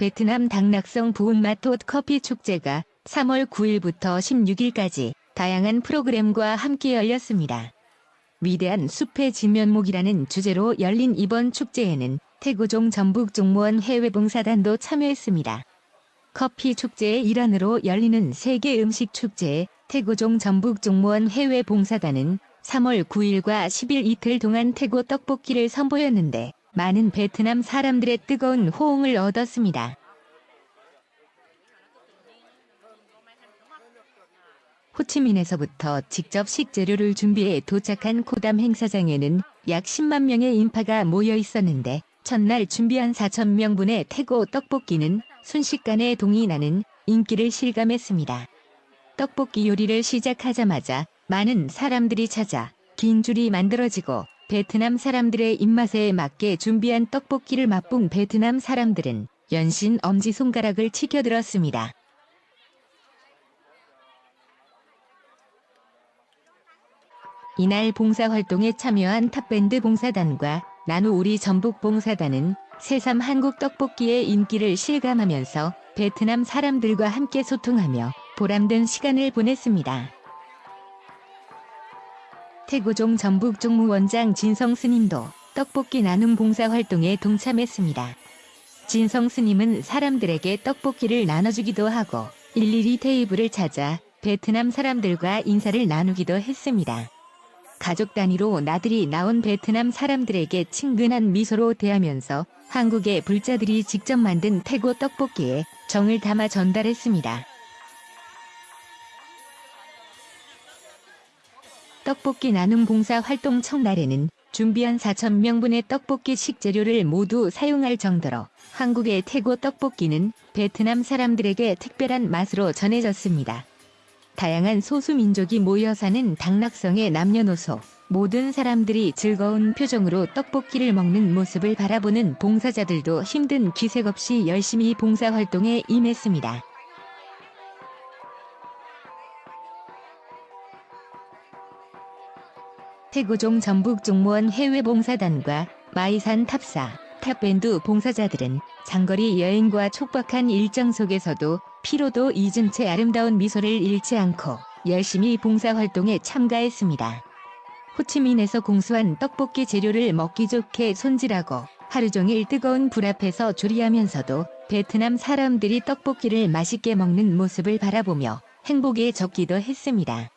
베트남 당락성 부운마톳 커피 축제가 3월 9일부터 16일까지 다양한 프로그램과 함께 열렸습니다. 위대한 숲의 진면목이라는 주제로 열린 이번 축제에는 태고종 전북 종무원 해외봉사단도 참여했습니다. 커피 축제의 일환으로 열리는 세계 음식 축제에 태고종 전북 종무원 해외봉사단은 3월 9일과 10일 이틀 동안 태고 떡볶이를 선보였는데 많은 베트남 사람들의 뜨거운 호응을 얻었습니다. 호치민에서부터 직접 식재료를 준비해 도착한 코담 행사장에는 약 10만 명의 인파가 모여 있었는데 첫날 준비한 4천 명분의 태고 떡볶이는 순식간에 동이 나는 인기를 실감했습니다. 떡볶이 요리를 시작하자마자 많은 사람들이 찾아 긴 줄이 만들어지고 베트남 사람들의 입맛에 맞게 준비한 떡볶이를 맛본 베트남 사람들은 연신 엄지손가락을 치켜들었습니다. 이날 봉사활동에 참여한 탑밴드 봉사단과 나누 우리 전북 봉사단은 새삼 한국 떡볶이의 인기를 실감하면서 베트남 사람들과 함께 소통하며 보람된 시간을 보냈습니다. 태고종 전북 종무원장 진성 스님도 떡볶이 나눔 봉사활동에 동참했습니다. 진성 스님은 사람들에게 떡볶이를 나눠주기도 하고 일일이 테이블을 찾아 베트남 사람들과 인사를 나누기도 했습니다. 가족 단위로 나들이 나온 베트남 사람들에게 친근한 미소로 대하면서 한국의 불자들이 직접 만든 태고 떡볶이에 정을 담아 전달했습니다. 떡볶이 나눔 봉사 활동 첫날에는 준비한 4,000명분의 떡볶이 식재료를 모두 사용할 정도로 한국의 태고 떡볶이는 베트남 사람들에게 특별한 맛으로 전해졌습니다. 다양한 소수민족이 모여 사는 닥락성의 남녀노소 모든 사람들이 즐거운 표정으로 떡볶이를 먹는 모습을 바라보는 봉사자들도 힘든 기색 없이 열심히 봉사활동에 임했습니다. 태고종 전북 종무원 해외봉사단과 마이산 탑사, 탑밴드 봉사자들은 장거리 여행과 촉박한 일정 속에서도 피로도 잊은 채 아름다운 미소를 잃지 않고 열심히 봉사활동에 참가했습니다. 호치민에서 공수한 떡볶이 재료를 먹기 좋게 손질하고 하루 종일 뜨거운 불 앞에서 조리하면서도 베트남 사람들이 떡볶이를 맛있게 먹는 모습을 바라보며 행복에 젖기도 했습니다.